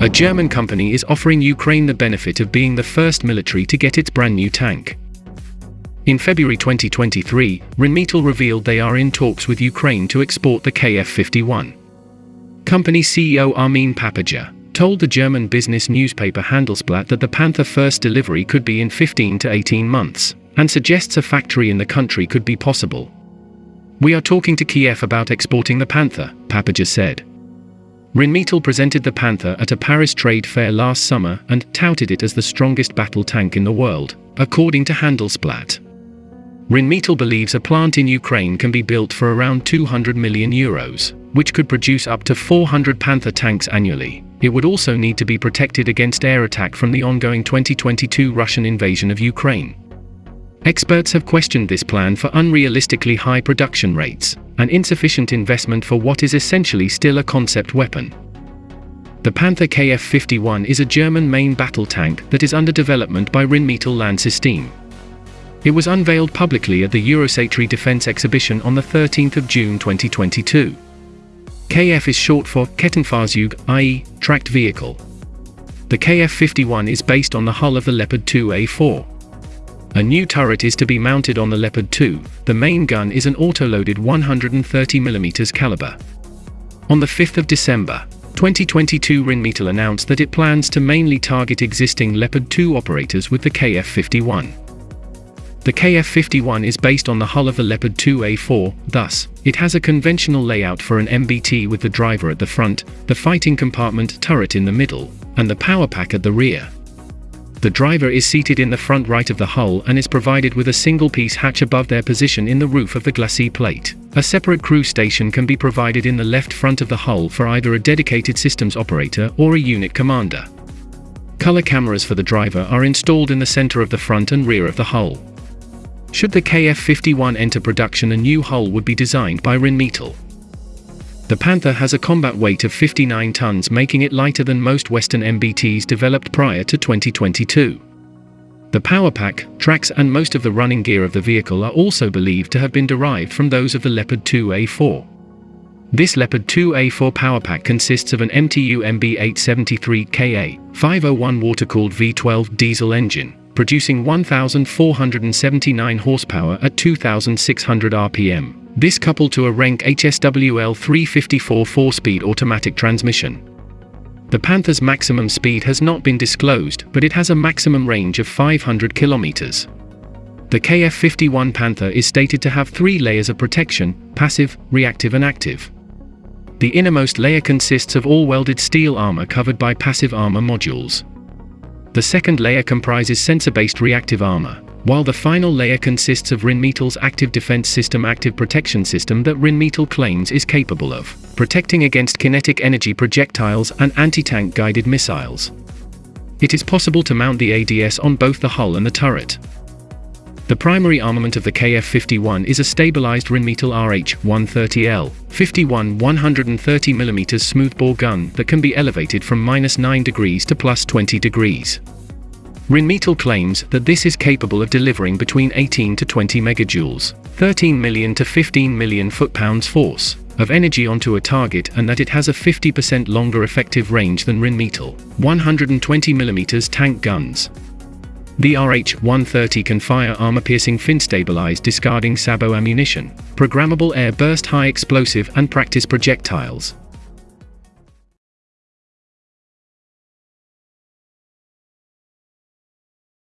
A German company is offering Ukraine the benefit of being the first military to get its brand new tank. In February 2023, Rheinmetall revealed they are in talks with Ukraine to export the Kf-51. Company CEO Armin Papperger told the German business newspaper Handelsblatt that the Panther first delivery could be in 15 to 18 months, and suggests a factory in the country could be possible. We are talking to Kiev about exporting the Panther, Papperger said. Rheinmetall presented the Panther at a Paris trade fair last summer and touted it as the strongest battle tank in the world, according to Handelsblatt. Rheinmetall believes a plant in Ukraine can be built for around 200 million euros, which could produce up to 400 Panther tanks annually. It would also need to be protected against air attack from the ongoing 2022 Russian invasion of Ukraine. Experts have questioned this plan for unrealistically high production rates, and insufficient investment for what is essentially still a concept weapon. The Panther Kf-51 is a German main battle tank that is under development by Rheinmetall Landsystem. It was unveiled publicly at the Eurosatory Defense Exhibition on the 13th of June 2022. KF is short for Kettenfahrzeug, i.e., tracked vehicle. The Kf-51 is based on the hull of the Leopard 2A4. A new turret is to be mounted on the Leopard 2, the main gun is an auto-loaded 130mm caliber. On the 5th of December, 2022 Rheinmetall announced that it plans to mainly target existing Leopard 2 operators with the KF-51. The KF-51 is based on the hull of the Leopard 2A4, thus, it has a conventional layout for an MBT with the driver at the front, the fighting compartment turret in the middle, and the power pack at the rear. The driver is seated in the front right of the hull and is provided with a single-piece hatch above their position in the roof of the glacis plate. A separate crew station can be provided in the left front of the hull for either a dedicated systems operator or a unit commander. Color cameras for the driver are installed in the center of the front and rear of the hull. Should the KF-51 enter production a new hull would be designed by Rheinmetall. The Panther has a combat weight of 59 tons making it lighter than most Western MBTs developed prior to 2022. The power pack, tracks and most of the running gear of the vehicle are also believed to have been derived from those of the Leopard 2A4. This Leopard 2A4 power pack consists of an MTU MB873KA 501 water-cooled V12 diesel engine, producing 1,479 horsepower at 2,600 rpm. This coupled to a Renk HSWL 354 4-speed automatic transmission. The Panther's maximum speed has not been disclosed, but it has a maximum range of 500 kilometers. The KF-51 Panther is stated to have three layers of protection, passive, reactive and active. The innermost layer consists of all welded steel armor covered by passive armor modules. The second layer comprises sensor-based reactive armor, while the final layer consists of Rheinmetall's Active Defense System active protection system that Rheinmetall claims is capable of protecting against kinetic energy projectiles and anti-tank guided missiles. It is possible to mount the ADS on both the hull and the turret. The primary armament of the KF-51 is a stabilized Rheinmetall RH-130L 51 130mm smoothbore gun that can be elevated from minus 9 degrees to plus 20 degrees. Rheinmetall claims that this is capable of delivering between 18 to 20 megajoules, 13 million to 15 million foot-pounds force, of energy onto a target and that it has a 50% longer effective range than Rheinmetall, 120mm tank guns. The RH-130 can fire armor-piercing fin-stabilized discarding sabot ammunition, programmable air burst high explosive and practice projectiles,